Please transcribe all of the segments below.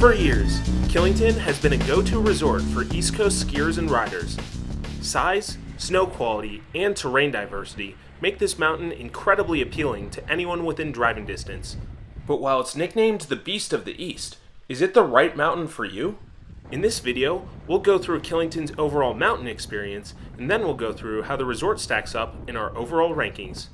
For years, Killington has been a go-to resort for East Coast skiers and riders. Size, snow quality, and terrain diversity make this mountain incredibly appealing to anyone within driving distance. But while it's nicknamed the Beast of the East, is it the right mountain for you? In this video, we'll go through Killington's overall mountain experience, and then we'll go through how the resort stacks up in our overall rankings.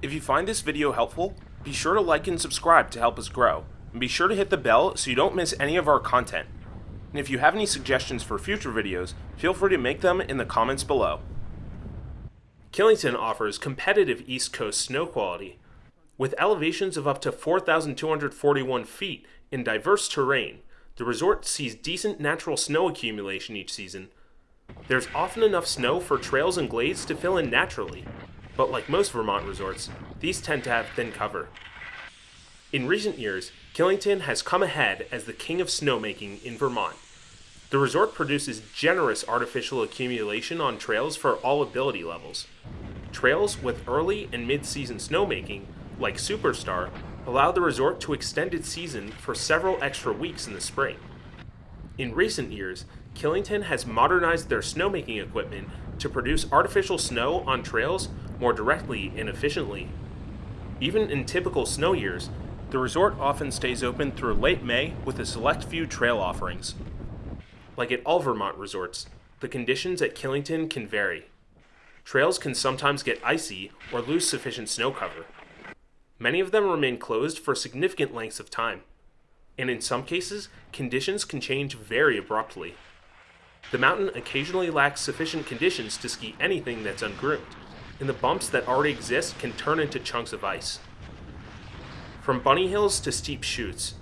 If you find this video helpful, be sure to like and subscribe to help us grow, and be sure to hit the bell so you don't miss any of our content. And if you have any suggestions for future videos, feel free to make them in the comments below. Killington offers competitive East Coast snow quality. With elevations of up to 4,241 feet in diverse terrain, the resort sees decent natural snow accumulation each season. There's often enough snow for trails and glades to fill in naturally, but like most Vermont resorts, these tend to have thin cover. In recent years, Killington has come ahead as the king of snowmaking in Vermont. The resort produces generous artificial accumulation on trails for all ability levels. Trails with early and mid-season snowmaking, like Superstar, allow the resort to extend its season for several extra weeks in the spring. In recent years, Killington has modernized their snowmaking equipment to produce artificial snow on trails more directly and efficiently. Even in typical snow years, the resort often stays open through late May with a select few trail offerings. Like at all Vermont resorts, the conditions at Killington can vary. Trails can sometimes get icy or lose sufficient snow cover. Many of them remain closed for significant lengths of time, and in some cases, conditions can change very abruptly. The mountain occasionally lacks sufficient conditions to ski anything that's ungroomed, and the bumps that already exist can turn into chunks of ice. From bunny hills to steep chutes,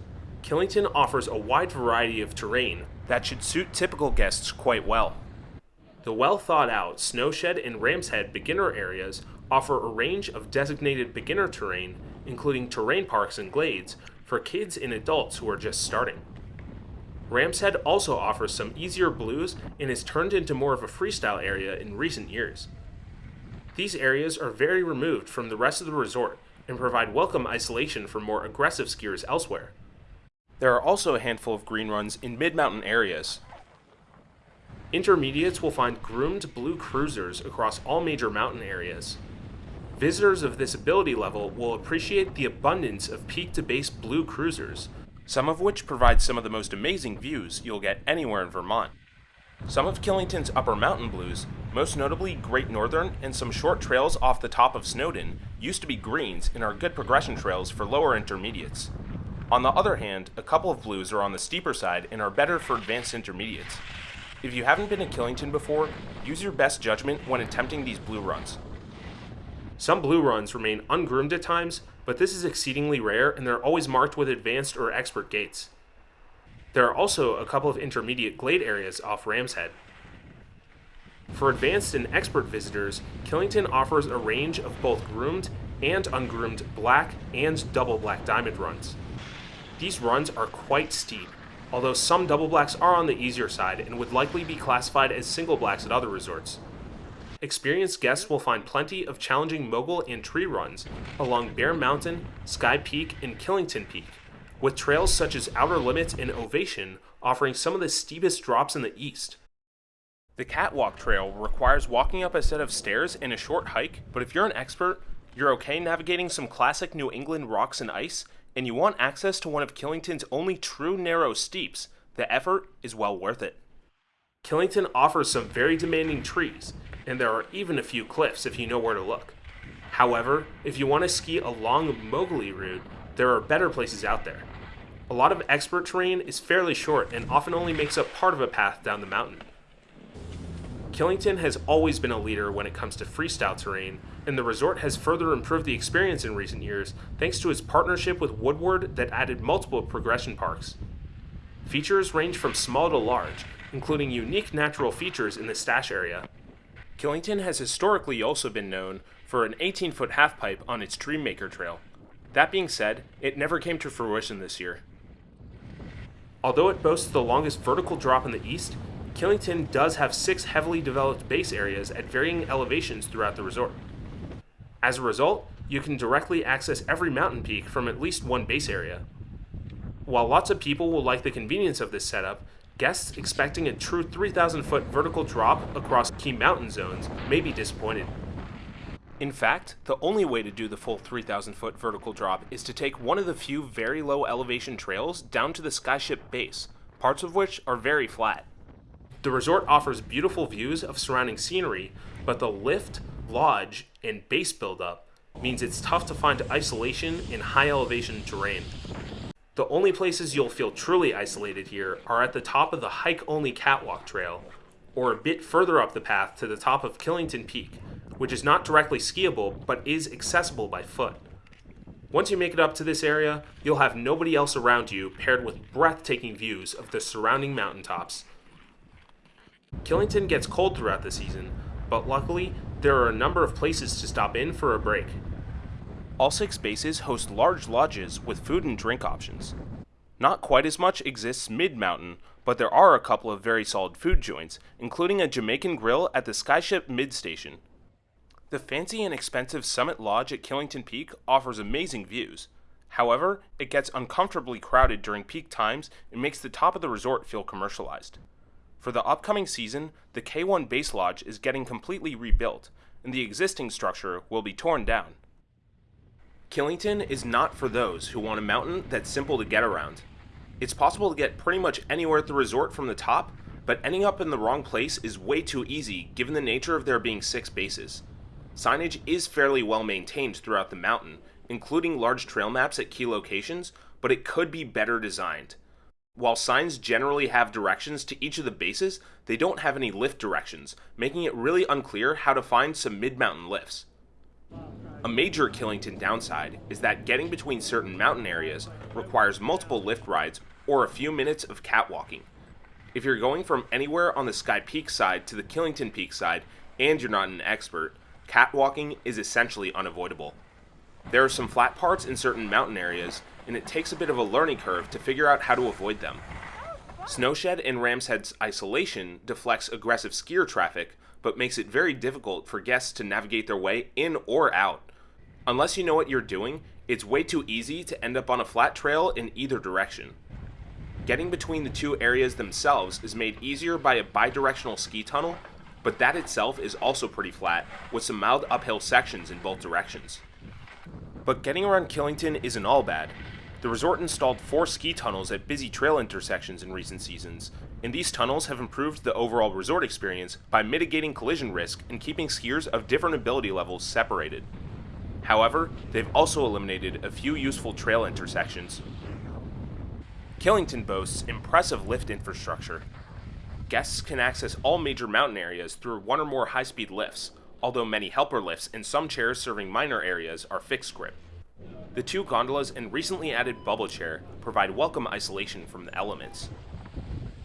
Killington offers a wide variety of terrain that should suit typical guests quite well. The well thought out Snowshed and Ram's Head beginner areas offer a range of designated beginner terrain, including terrain parks and glades, for kids and adults who are just starting. Ram's Head also offers some easier blues and has turned into more of a freestyle area in recent years. These areas are very removed from the rest of the resort and provide welcome isolation for more aggressive skiers elsewhere. There are also a handful of green runs in mid-mountain areas. Intermediates will find groomed blue cruisers across all major mountain areas. Visitors of this ability level will appreciate the abundance of peak-to-base blue cruisers, some of which provide some of the most amazing views you'll get anywhere in Vermont. Some of Killington's upper mountain blues, most notably Great Northern and some short trails off the top of Snowdon, used to be greens and are good progression trails for lower intermediates. On the other hand, a couple of blues are on the steeper side and are better for advanced intermediates. If you haven't been to Killington before, use your best judgment when attempting these blue runs. Some blue runs remain ungroomed at times, but this is exceedingly rare and they're always marked with advanced or expert gates. There are also a couple of intermediate glade areas off Ram's Head. For advanced and expert visitors, Killington offers a range of both groomed and ungroomed black and double black diamond runs. These runs are quite steep, although some double blacks are on the easier side and would likely be classified as single blacks at other resorts. Experienced guests will find plenty of challenging mogul and tree runs along Bear Mountain, Skye Peak, and Killington Peak, with trails such as Outer Limits and Ovation offering some of the steepest drops in the east. The Catwalk Trail requires walking up a set of stairs and a short hike, but if you're an expert, you're okay navigating some classic New England rocks and ice, and you want access to one of Killington's only true narrow steeps, the effort is well worth it. Killington offers some very demanding trees, and there are even a few cliffs if you know where to look. However, if you want to ski a long moguli route, there are better places out there. A lot of expert terrain is fairly short and often only makes up part of a path down the mountain. Killington has always been a leader when it comes to freestyle terrain, and the resort has further improved the experience in recent years thanks to its partnership with Woodward that added multiple progression parks. Features range from small to large, including unique natural features in the stash area. Killington has historically also been known for an 18-foot halfpipe on its Dreammaker Trail. That being said, it never came to fruition this year. Although it boasts the longest vertical drop in the east, Killington does have six heavily developed base areas at varying elevations throughout the resort. As a result, you can directly access every mountain peak from at least one base area. While lots of people will like the convenience of this setup, guests expecting a true 3,000 foot vertical drop across key mountain zones may be disappointed. In fact, the only way to do the full 3,000 foot vertical drop is to take one of the few very low elevation trails down to the Skyeship base, parts of which are very flat. The resort offers beautiful views of surrounding scenery, but the lift, lodge, and base buildup means it's tough to find isolation in high elevation terrain. The only places you'll feel truly isolated here are at the top of the hike only catwalk trail, or a bit further up the path to the top of Killington Peak, which is not directly skiable but is accessible by foot. Once you make it up to this area, you'll have nobody else around you paired with breathtaking views of the surrounding mountaintops. Killington gets cold throughout the season, but luckily, there are a number of places to stop in for a break. All six bases host large lodges with food and drink options. Not quite as much exists mid mountain, but there are a couple of very solid food joints, including a Jamaican grill at the Skyeship Mid Station. The fancy and expensive Summit Lodge at Killington Peak offers amazing views. However, it gets uncomfortably crowded during peak times and makes the top of the resort feel commercialized. For the upcoming season, the K1 Base Lodge is getting completely rebuilt, and the existing structure will be torn down. Killington is not for those who want a mountain that's simple to get around. It's possible to get pretty much anywhere at the resort from the top, but ending up in the wrong place is way too easy given the nature of there being six bases. Signage is fairly well maintained throughout the mountain, including large trail maps at key locations, but it could be better designed. While signs generally have directions to each of the bases, they don't have any lift directions, making it really unclear how to find some mid-mountain lifts. A major Killington downside is that getting between certain mountain areas requires multiple lift rides or a few minutes of catwalking. If you're going from anywhere on the Skye Peak side to the Killington Peak side and you're not an expert, catwalking is essentially unavoidable. There are some flat parts in certain mountain areas, and it takes a bit of a learning curve to figure out how to avoid them. Snowshed and Ram's Head's isolation deflects aggressive skier traffic, but makes it very difficult for guests to navigate their way in or out. Unless you know what you're doing, it's way too easy to end up on a flat trail in either direction. Getting between the two areas themselves is made easier by a bidirectional ski tunnel but that itself is also pretty flat, with some mild uphill sections in both directions. But getting around Killington isn't all bad. The resort installed four ski tunnels at busy trail intersections in recent seasons, and these tunnels have improved the overall resort experience by mitigating collision risk and keeping skiers of different ability levels separated. However, they've also eliminated a few useful trail intersections. Killington boasts impressive lift infrastructure, guests can access all major mountain areas through one or more high-speed lifts, although many helper lifts and some chairs serving minor areas are fixed grip. The two gondolas and recently added bubble chair provide welcome isolation from the elements.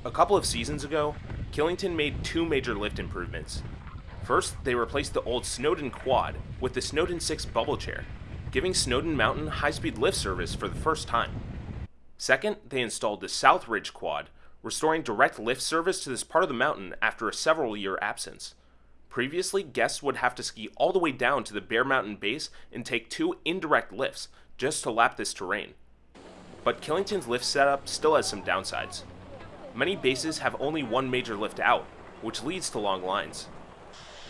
A couple of seasons ago, Killington made two major lift improvements. First, they replaced the old Snowdon Quad with the Snowdon 6 bubble chair, giving Snowdon Mountain high-speed lift service for the first time. Second, they installed the South Ridge Quad restoring direct lift service to this part of the mountain after a several year absence. Previously, guests would have to ski all the way down to the Bear Mountain base and take two indirect lifts just to lap this terrain. But Killington's lift setup still has some downsides. Many bases have only one major lift out, which leads to long lines.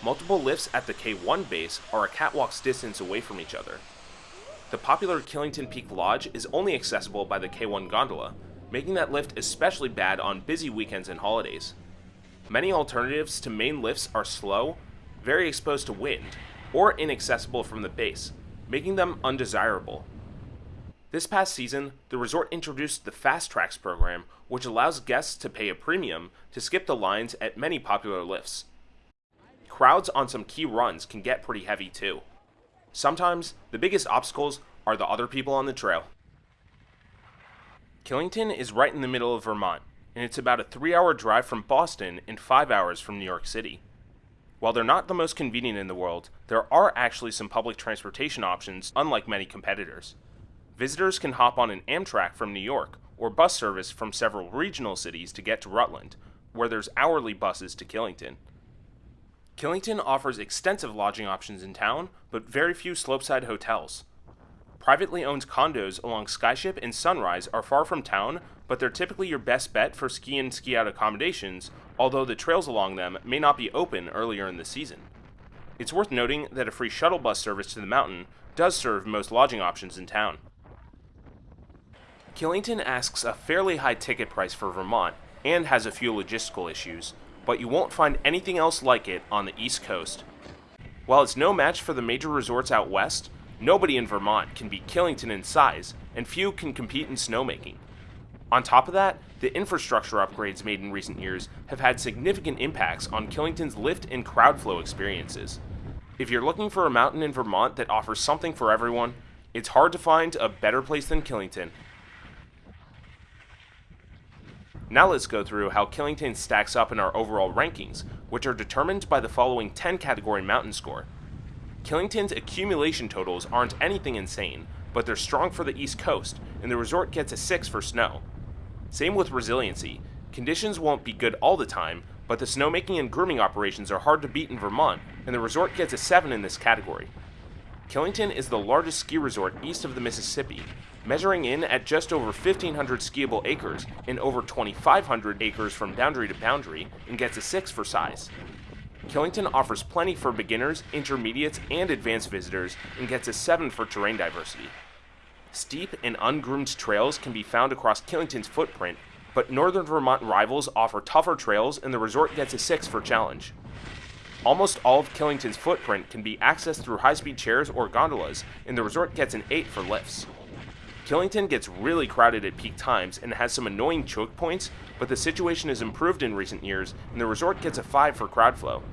Multiple lifts at the K1 base are a catwalk's distance away from each other. The popular Killington Peak Lodge is only accessible by the K1 gondola, making that lift especially bad on busy weekends and holidays. Many alternatives to main lifts are slow, very exposed to wind, or inaccessible from the base, making them undesirable. This past season, the resort introduced the Fast Tracks program, which allows guests to pay a premium to skip the lines at many popular lifts. Crowds on some key runs can get pretty heavy too. Sometimes, the biggest obstacles are the other people on the trail. Killington is right in the middle of Vermont, and it's about a three hour drive from Boston and five hours from New York City. While they're not the most convenient in the world, there are actually some public transportation options, unlike many competitors. Visitors can hop on an Amtrak from New York, or bus service from several regional cities to get to Rutland, where there's hourly buses to Killington. Killington offers extensive lodging options in town, but very few slopeside hotels. Privately owned condos along Skyeship and Sunrise are far from town, but they're typically your best bet for ski in ski out accommodations, although the trails along them may not be open earlier in the season. It's worth noting that a free shuttle bus service to the mountain does serve most lodging options in town. Killington asks a fairly high ticket price for Vermont and has a few logistical issues, but you won't find anything else like it on the East Coast. While it's no match for the major resorts out west, nobody in Vermont can beat Killington in size, and few can compete in snowmaking. On top of that, the infrastructure upgrades made in recent years have had significant impacts on Killington's lift and crowd flow experiences. If you're looking for a mountain in Vermont that offers something for everyone, it's hard to find a better place than Killington. Now let's go through how Killington stacks up in our overall rankings, which are determined by the following 10 category mountain score. Killington's accumulation totals aren't anything insane, but they're strong for the East Coast, and the resort gets a 6 for snow. Same with resiliency. Conditions won't be good all the time, but the snowmaking and grooming operations are hard to beat in Vermont, and the resort gets a 7 in this category. Killington is the largest ski resort east of the Mississippi, measuring in at just over 1,500 skiable acres and over 2,500 acres from boundary to boundary, and gets a 6 for size. Killington offers plenty for beginners, intermediates, and advanced visitors, and gets a 7 for terrain diversity. Steep and ungroomed trails can be found across Killington's footprint, but northern Vermont rivals offer tougher trails and the resort gets a 6 for challenge. Almost all of Killington's footprint can be accessed through high-speed chairs or gondolas, and the resort gets an 8 for lifts. Killington gets really crowded at peak times and has some annoying choke points, but the situation has improved in recent years, and the resort gets a 5 for crowd flow.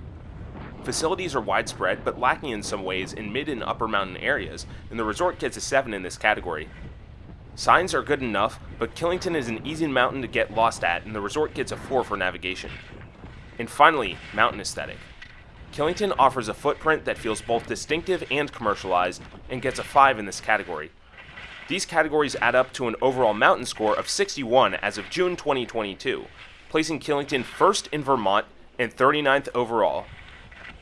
Facilities are widespread, but lacking in some ways in mid and upper mountain areas, and the resort gets a 7 in this category. Signs are good enough, but Killington is an easy mountain to get lost at, and the resort gets a 4 for navigation. And finally, mountain aesthetic. Killington offers a footprint that feels both distinctive and commercialized, and gets a 5 in this category. These categories add up to an overall mountain score of 61 as of June 2022, placing Killington first in Vermont and 39th overall,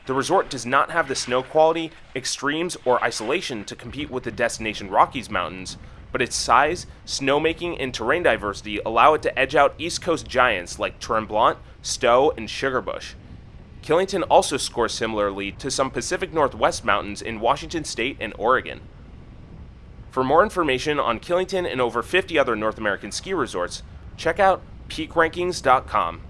the resort does not have the snow quality, extremes, or isolation to compete with the destination Rockies Mountains, but its size, snowmaking, and terrain diversity allow it to edge out East Coast giants like Tremblant, Stowe, and Sugarbush. Killington also scores similarly to some Pacific Northwest mountains in Washington State and Oregon. For more information on Killington and over 50 other North American ski resorts, check out peakrankings.com.